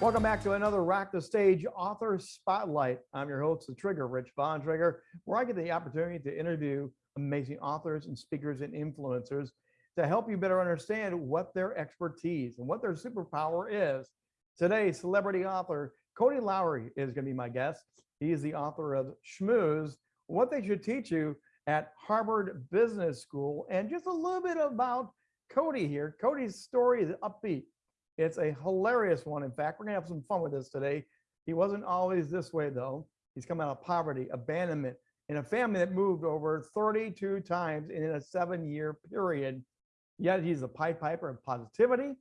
Welcome back to another Rock the Stage Author Spotlight. I'm your host, The Trigger, Rich Bontrager, where I get the opportunity to interview amazing authors and speakers and influencers to help you better understand what their expertise and what their superpower is. Today, celebrity author Cody Lowry is going to be my guest. He is the author of Schmooze, What They Should Teach You at Harvard Business School, and just a little bit about Cody here. Cody's story is upbeat it's a hilarious one. In fact, we're gonna have some fun with this today. He wasn't always this way though. He's come out of poverty, abandonment, in a family that moved over 32 times in a seven year period. Yet he's a pipe piper of positivity.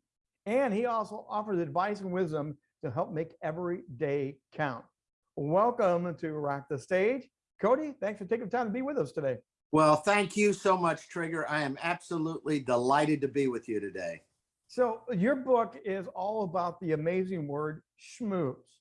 And he also offers advice and wisdom to help make every day count. Welcome to Rock the Stage. Cody, thanks for taking the time to be with us today. Well, thank you so much, Trigger. I am absolutely delighted to be with you today. So your book is all about the amazing word schmooze.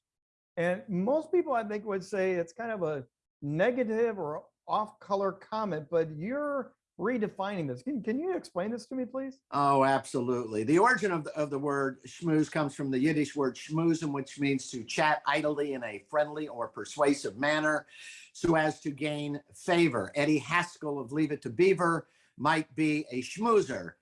And most people I think would say it's kind of a negative or off color comment, but you're redefining this. Can, can you explain this to me, please? Oh, absolutely. The origin of the, of the word schmooze comes from the Yiddish word schmoozen, which means to chat idly in a friendly or persuasive manner so as to gain favor. Eddie Haskell of Leave It to Beaver might be a schmoozer.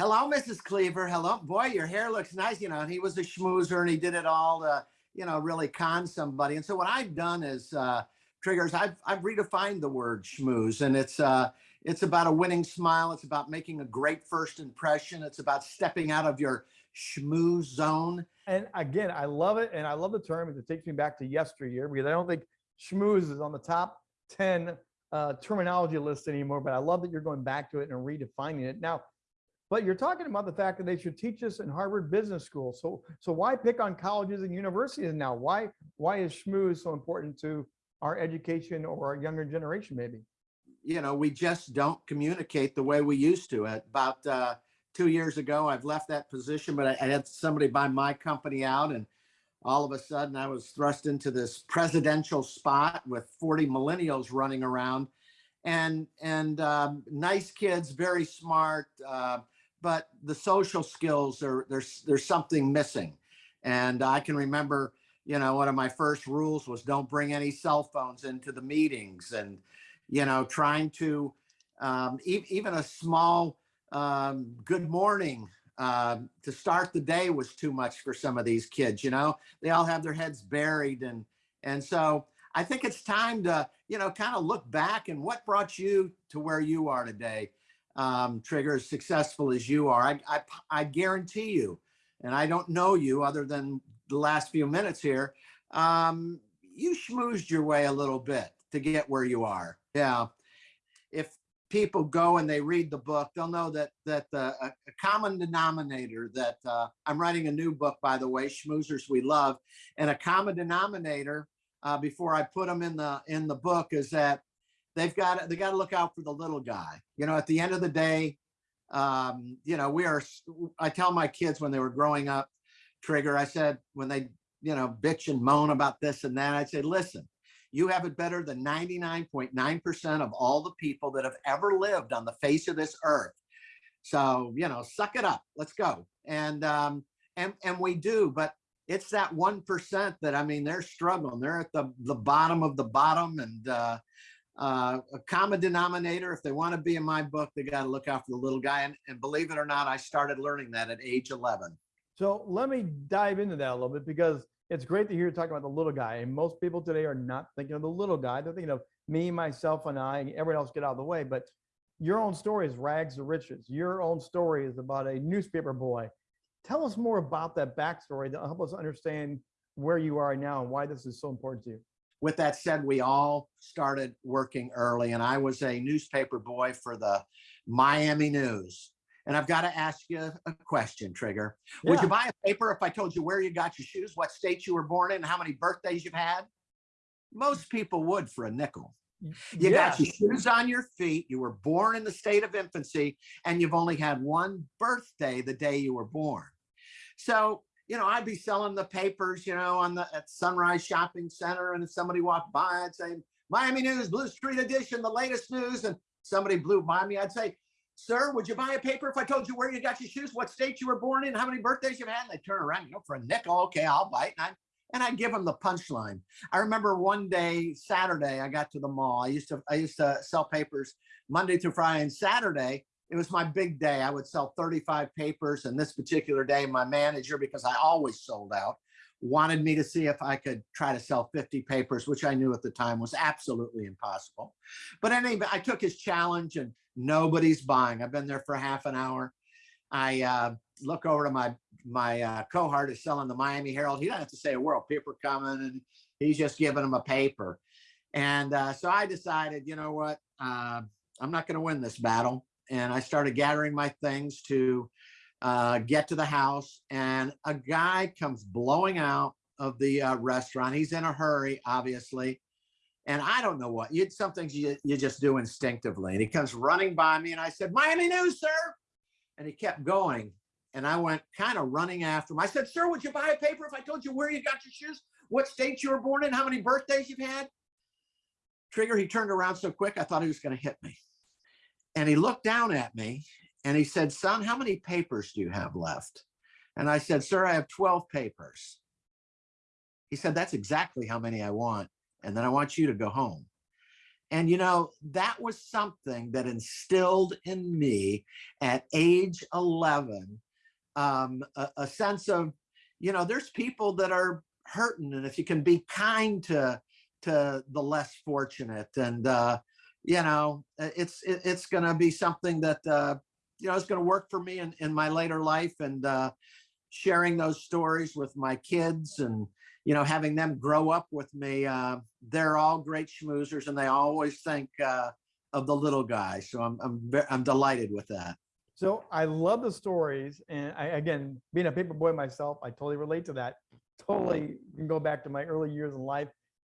Hello, Mrs. Cleaver. Hello. Boy, your hair looks nice. You know, and he was a schmoozer and he did it all to, you know, really con somebody. And so what I've done is, uh, triggers, I've, I've redefined the word schmooze and it's, uh, it's about a winning smile. It's about making a great first impression. It's about stepping out of your schmooze zone. And again, I love it. And I love the term. It takes me back to yesteryear because I don't think schmooze is on the top 10 uh, terminology list anymore, but I love that you're going back to it and redefining it. Now, but you're talking about the fact that they should teach us in Harvard Business School. So, so why pick on colleges and universities now? Why, why is schmooze so important to our education or our younger generation, maybe? You know, we just don't communicate the way we used to. About uh, two years ago, I've left that position, but I, I had somebody buy my company out and all of a sudden I was thrust into this presidential spot with 40 millennials running around and and um, nice kids, very smart, uh, but the social skills are there's there's something missing. And i can remember you know one of my first rules was don't bring any cell phones into the meetings and you know trying to um, e even a small um, good morning uh, to start the day was too much for some of these kids you know? They all have their heads buried and and so i think it's time to you know kind of look back and what brought you to where you are today um, Trigger, as successful as you are, I, I, I guarantee you, and I don't know you other than the last few minutes here, um, you schmoozed your way a little bit to get where you are. Yeah. If people go and they read the book, they'll know that that uh, a, common denominator that uh, I'm writing a new book, by the way, Schmoozers We Love, and a common denominator uh, before I put them in the in the book is that they've got they got to look out for the little guy. You know, at the end of the day, um, you know, we are. I tell my kids when they were growing up, Trigger. I said when they you know bitch and moan about this and that, I said, listen, you have it better than 99.9% of all the people that have ever lived on the face of this earth. So, you know, suck it up. Let's go. And um, and and we do, but it's that one percent that I mean they're struggling. They're at the the bottom of the bottom, and uh, uh, a common denominator. If they want to be in my book, they got to look out for the little guy. And, and believe it or not, I started learning that at age 11. So let me dive into that a little bit because it's great to hear you talk about the little guy. And most people today are not thinking of the little guy. They're thinking of me, myself, and I, and everyone else get out of the way. But your own story is rags to riches. Your own story is about a newspaper boy. Tell us more about that backstory to help us understand where you are now and why this is so important to you with that said, we all started working early and I was a newspaper boy for the Miami News. And I've got to ask you a question, Trigger. Yeah. Would you buy a paper if I told you where you got your shoes, what state you were born in, how many birthdays you've had? Most people would for a nickel. You yeah. got your shoes on your feet. You were born in the state of infancy, and you've only had one birthday the day you were born. So you know, I'd be selling the papers, you know, on the at Sunrise Shopping Center, and if somebody walked by, I'd say, Miami News, Blue Streak Edition, the latest news, and somebody blew by me, I'd say, sir, would you buy a paper if I told you where you got your shoes, what state you were born in, how many birthdays you've had? And they turn around, you know, for a nickel, okay, I'll bite. And I, and I give them the punchline. I remember one day, Saturday, I got to the mall. I used to, I used to sell papers Monday through Friday and Saturday. It was my big day. I would sell 35 papers. And this particular day, my manager, because I always sold out, wanted me to see if I could try to sell 50 papers, which I knew at the time was absolutely impossible. But anyway, I took his challenge and nobody's buying. I've been there for half an hour. I uh, look over to my my uh, cohort is selling the Miami Herald. He doesn't have to say a word. Paper coming, and he's just giving him a paper. And uh, so I decided, you know what, uh, I'm not going to win this battle. And I started gathering my things to uh, get to the house. And a guy comes blowing out of the uh, restaurant. He's in a hurry, obviously. And I don't know what, you'd some things you, you just do instinctively. And he comes running by me and I said, Miami News, sir. And he kept going. And I went kind of running after him. I said, sir, would you buy a paper if I told you where you got your shoes, what state you were born in, how many birthdays you've had? Trigger, he turned around so quick, I thought he was going to hit me. And he looked down at me and he said, son, how many papers do you have left? And I said, sir, I have 12 papers. He said, that's exactly how many I want. And then I want you to go home. And, you know, that was something that instilled in me at age 11, um, a, a sense of, you know, there's people that are hurting. And if you can be kind to, to the less fortunate and, uh, you know, it's, it, it's going to be something that, uh, you know, it's going to work for me in, in my later life and, uh, sharing those stories with my kids and, you know, having them grow up with me, uh, they're all great schmoozers and they always think uh, of the little guy. So I'm, I'm, I'm delighted with that. So I love the stories. And I, again, being a paper boy myself, I totally relate to that. Totally can go back to my early years in life.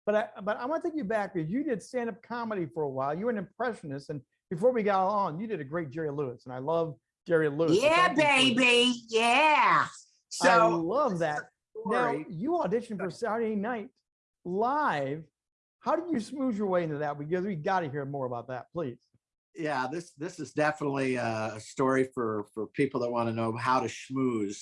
But I, but I want to take you back because you did stand-up comedy for a while. You were an impressionist. And before we got on, you did a great Jerry Lewis. And I love Jerry Lewis. Yeah, thank you for- baby. Yeah. I So love that. Now, story- you auditioned for Saturday Night Live. How did you smooth your way into that? Because we got to hear more about that, please. yeah, this this is definitely uh, a story for for people that want to know how to schmooze.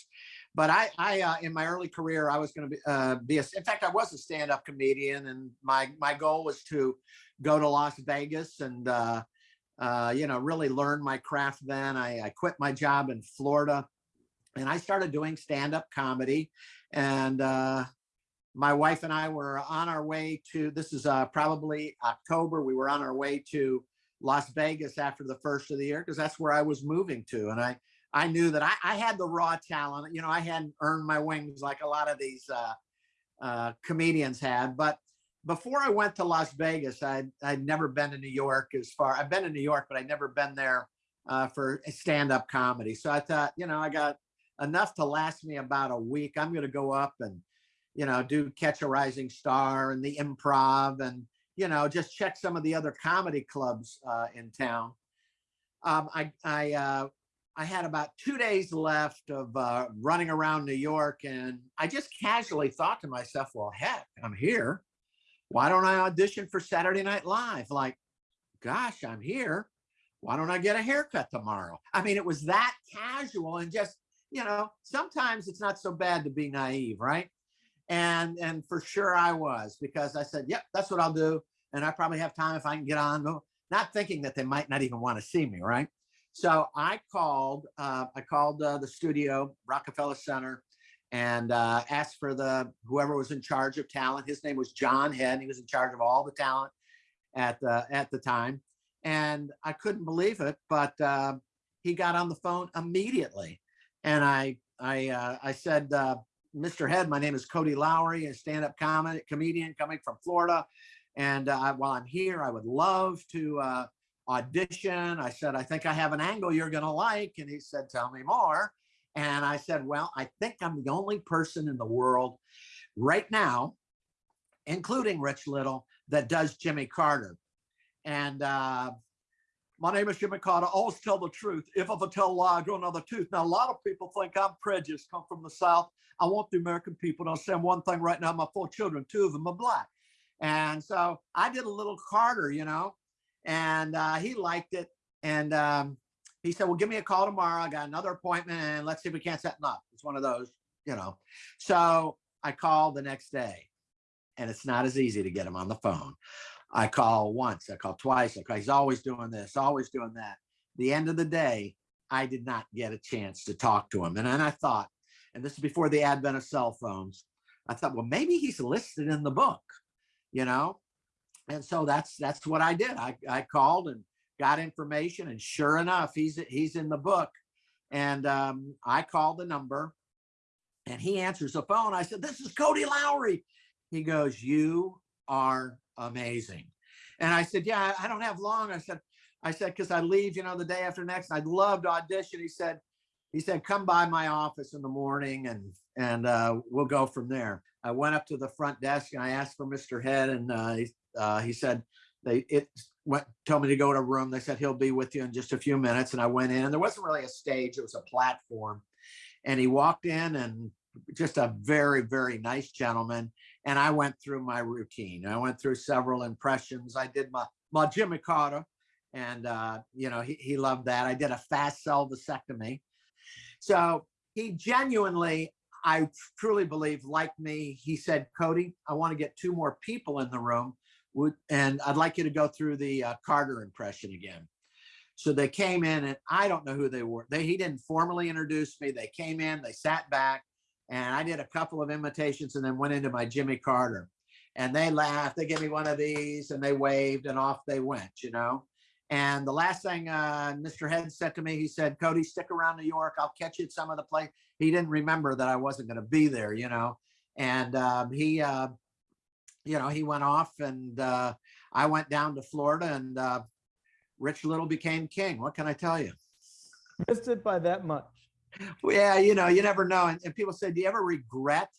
But I, I uh, in my early career, I was going to be uh, be a. In fact, I was a stand-up comedian, and my my goal was to go to Las Vegas and uh, uh, you know really learn my craft. Then I, I quit my job in Florida, and I started doing stand-up comedy. And uh, my wife and I were on our way to. This is uh, probably October. We were on our way to Las Vegas after the first of the year because that's where I was moving to. And I, I knew that I, I had the raw talent. You know, I hadn't earned my wings like a lot of these uh, uh, comedians had. But before I went to Las Vegas, I'd, I'd never been to New York as far. I've been to New York, but I'd never been there uh, for stand-up comedy. So I thought, you know, I got enough to last me about a week. I'm going to go up and, you know, do Catch a Rising Star and the Improv and you know, just check some of the other comedy clubs uh, in town. Um, I I uh, I had about two days left of uh, running around New York, and I just casually thought to myself, "Well, heck, I'm here. Why don't I audition for Saturday Night Live? Like, gosh, I'm here. Why don't I get a haircut tomorrow?" I mean, it was that casual and just you know, sometimes it's not so bad to be naive, right? and and for sure I was because I said, "Yep, that's what I'll do," and I probably have time if I can get on. No- Not thinking that they might not even want to see me, right? So I called. Uh, I called uh, the studio, Rockefeller Center, and uh, asked for the whoever was in charge of talent. His name was John Head. He was in charge of all the talent at the at the time, and I couldn't believe it. But uh, he got on the phone immediately, and I I uh, I said. Uh, Mr. Head, my name is Cody Lowry, a stand-up comedy comedian coming from Florida. And uh, while I'm here, I would love to uh, audition. I said, I think I have an angle you're going to like. And he said, tell me more. And I said, well, I think I'm the only person in the world right now, including Rich Little, that does Jimmy Carter. And uh, my name is Jimmy Carter. Always tell the truth. If I tell a lie, I grow another tooth. Now, a lot of people think I'm prejudiced, come from the South. I want the American people to understand one thing right now. My four children, two of them are black. And so I did a little Carter, you know, and uh, he liked it. And um, he said, well, give me a call tomorrow. I got another appointment and let's see if we can't set up. It's one of those, you know. So I called the next day and it's not as easy to get him on the phone. I call once, I call twice. I call, he's always doing this, always doing that. The end of the day, I did not get a chance to talk to him. And then I thought, and this is before the advent of cell phones, I thought, well, maybe he's listed in the book, you know? And so that's that's what I did. I, I called and got information and sure enough, he's he's in the book. And um, I called the number and he answers the phone. I said, this is Cody Lowry. He goes, you are amazing. And I said, yeah, I don't have long. I said, I said, because I leave, you know, the day after next. I'd love to audition. He said, he said, come by my office in the morning and and uh, we'll go from there. I went up to the front desk and I asked for Mr. Head and uh, he, uh, he said they it went told me to go to a room. They said he'll be with you in just a few minutes. And I went in and there wasn't really a stage, it was a platform. And he walked in and just a very, very nice gentleman. And I went through my routine. I went through several impressions. I did my my Jimmy Carter and uh, you know, he, he loved that. I did a fast cell vasectomy. So he genuinely, I truly believe, like me, he said, Cody, I want to get two more people in the room. And I'd like you to go through the uh, Carter impression again. So they came in and I don't know who they were. They, he didn't formally introduce me. They came in, they sat back and I did a couple of imitations and then went into my Jimmy Carter and they laughed. They gave me one of these and they waved and off they went, you know? And the last thing uh, Mr. Head said to me, he said, Cody, stick around New York. I'll catch you at some of the place. He didn't remember that I wasn't going to be there, you know. And um, he, uh, you know, he went off and uh, I went down to Florida and uh, Rich Little became king. What can I tell you? Missed it by that much. Well, yeah, you know, you never know. And, and people say, do you ever regret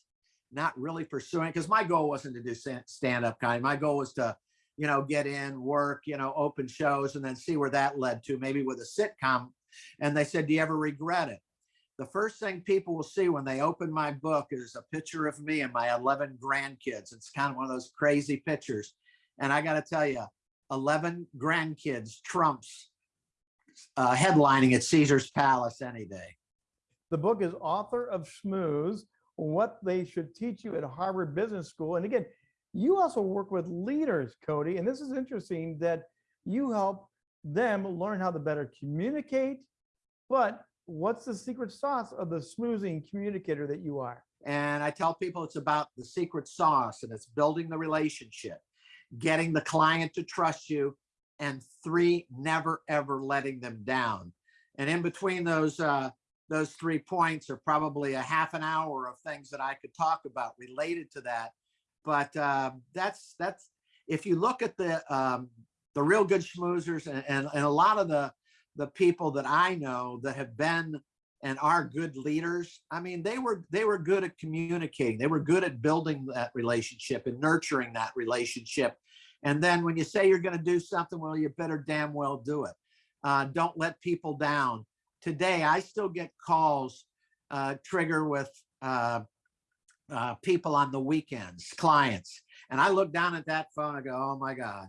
not really pursuing? Because my goal wasn't to do stand-up kind. My goal was to you know, get in, work, you know, open shows, and then see where that led to, maybe with a sitcom. And they said, do you ever regret it? The first thing people will see when they open my book is a picture of me and my 11 grandkids. It's kind of one of those crazy pictures. And I got to tell you, 11 grandkids trumps uh, headlining at Caesar's Palace any day. The book is Author of Schmooze, What They Should Teach You at Harvard Business School. And again, you also work with leaders, Cody, and this is interesting that you help them learn how to better communicate, but what's the secret sauce of the schmoozing communicator that you are? And I tell people it's about the secret sauce and it's building the relationship, getting the client to trust you, and three, never ever letting them down. And in between those uh, those three points are probably a half an hour of things that I could talk about related to that but uh, that's that's if you look at the um, the real good schmoozers and, and, and a lot of the the people that I know that have been and are good leaders i mean they were they were good at communicating. They were good at building that relationship and nurturing that relationship. And then when you say you're going to do something well you better damn well do it. Uh, don't let people down. Today i still get calls uh, trigger with uh, uh, people on the weekends, clients. And I look down at that phone, I go, oh my God,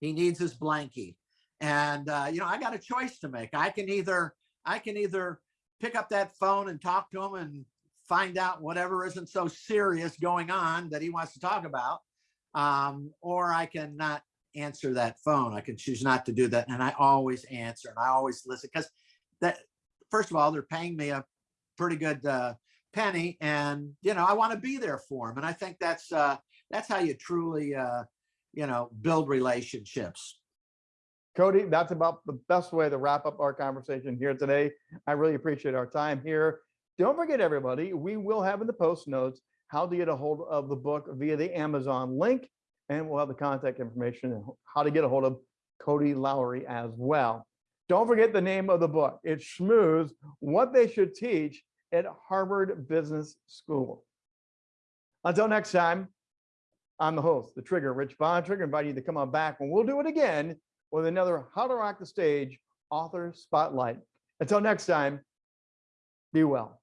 he needs his blankie. And, uh, you know, I got a choice to make. I can either, I can either pick up that phone and talk to him and find out whatever isn't so serious going on that he wants to talk about. Um, or I can not answer that phone. I can choose not to do that. And I always answer and I always listen because that, first of all, they're paying me a pretty good uh, penny and you know i want to be there for him and i think that's uh that's how you truly uh you know build relationships Cody, that's about the best way to wrap up our conversation here today. I really appreciate our time here. Don't forget, everybody, we will have in the post notes how to get a hold of the book via the Amazon link, and we'll have the contact information and how to get a hold of Cody Lowry as well. Don't forget the name of the book. It's Schmooze, What They Should Teach at Harvard Business School. Until next time, I'm the host, the Trigger, Rich Bontrager, inviting you to come on back and we'll do it again with another How to Rock the Stage author spotlight. Until next time, be well.